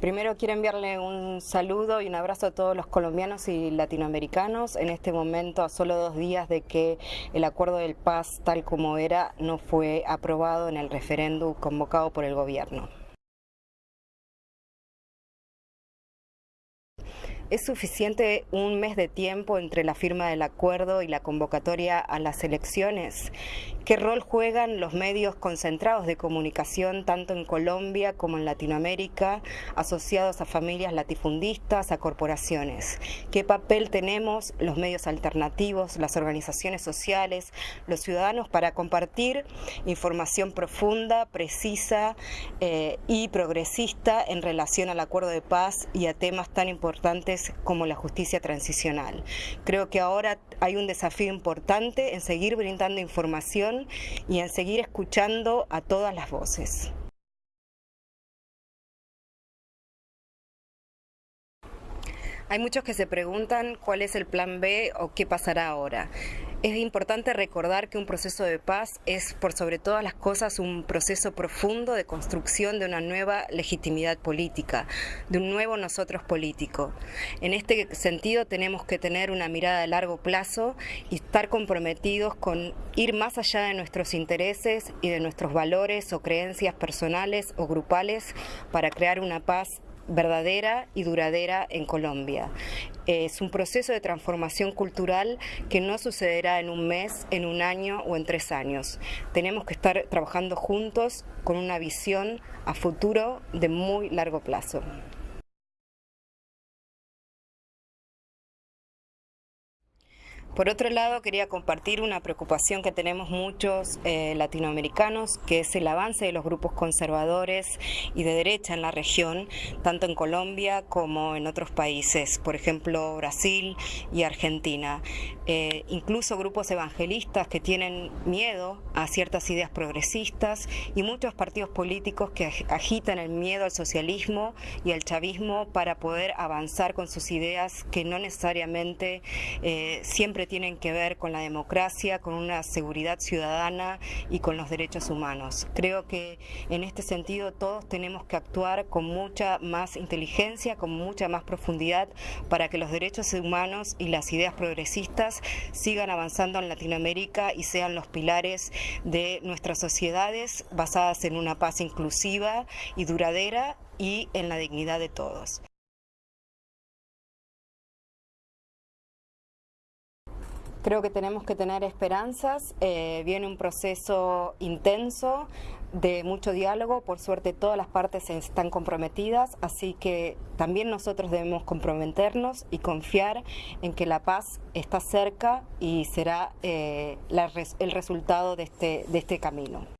Primero quiero enviarle un saludo y un abrazo a todos los colombianos y latinoamericanos en este momento a solo dos días de que el acuerdo del paz tal como era no fue aprobado en el referéndum convocado por el gobierno. ¿Es suficiente un mes de tiempo entre la firma del acuerdo y la convocatoria a las elecciones? ¿Qué rol juegan los medios concentrados de comunicación tanto en Colombia como en Latinoamérica, asociados a familias latifundistas, a corporaciones? ¿Qué papel tenemos los medios alternativos, las organizaciones sociales, los ciudadanos para compartir información profunda, precisa eh, y progresista en relación al acuerdo de paz y a temas tan importantes como la justicia transicional. Creo que ahora hay un desafío importante en seguir brindando información y en seguir escuchando a todas las voces. Hay muchos que se preguntan cuál es el plan B o qué pasará ahora. Es importante recordar que un proceso de paz es, por sobre todas las cosas, un proceso profundo de construcción de una nueva legitimidad política, de un nuevo nosotros político. En este sentido, tenemos que tener una mirada de largo plazo y estar comprometidos con ir más allá de nuestros intereses y de nuestros valores o creencias personales o grupales para crear una paz verdadera y duradera en Colombia. Es un proceso de transformación cultural que no sucederá en un mes, en un año o en tres años. Tenemos que estar trabajando juntos con una visión a futuro de muy largo plazo. Por otro lado, quería compartir una preocupación que tenemos muchos eh, latinoamericanos, que es el avance de los grupos conservadores y de derecha en la región, tanto en Colombia como en otros países, por ejemplo Brasil y Argentina. Eh, incluso grupos evangelistas que tienen miedo a ciertas ideas progresistas y muchos partidos políticos que agitan el miedo al socialismo y al chavismo para poder avanzar con sus ideas que no necesariamente eh, siempre tienen que ver con la democracia, con una seguridad ciudadana y con los derechos humanos. Creo que en este sentido todos tenemos que actuar con mucha más inteligencia, con mucha más profundidad para que los derechos humanos y las ideas progresistas sigan avanzando en Latinoamérica y sean los pilares de nuestras sociedades basadas en una paz inclusiva y duradera y en la dignidad de todos. Creo que tenemos que tener esperanzas, eh, viene un proceso intenso de mucho diálogo, por suerte todas las partes están comprometidas, así que también nosotros debemos comprometernos y confiar en que la paz está cerca y será eh, el resultado de este, de este camino.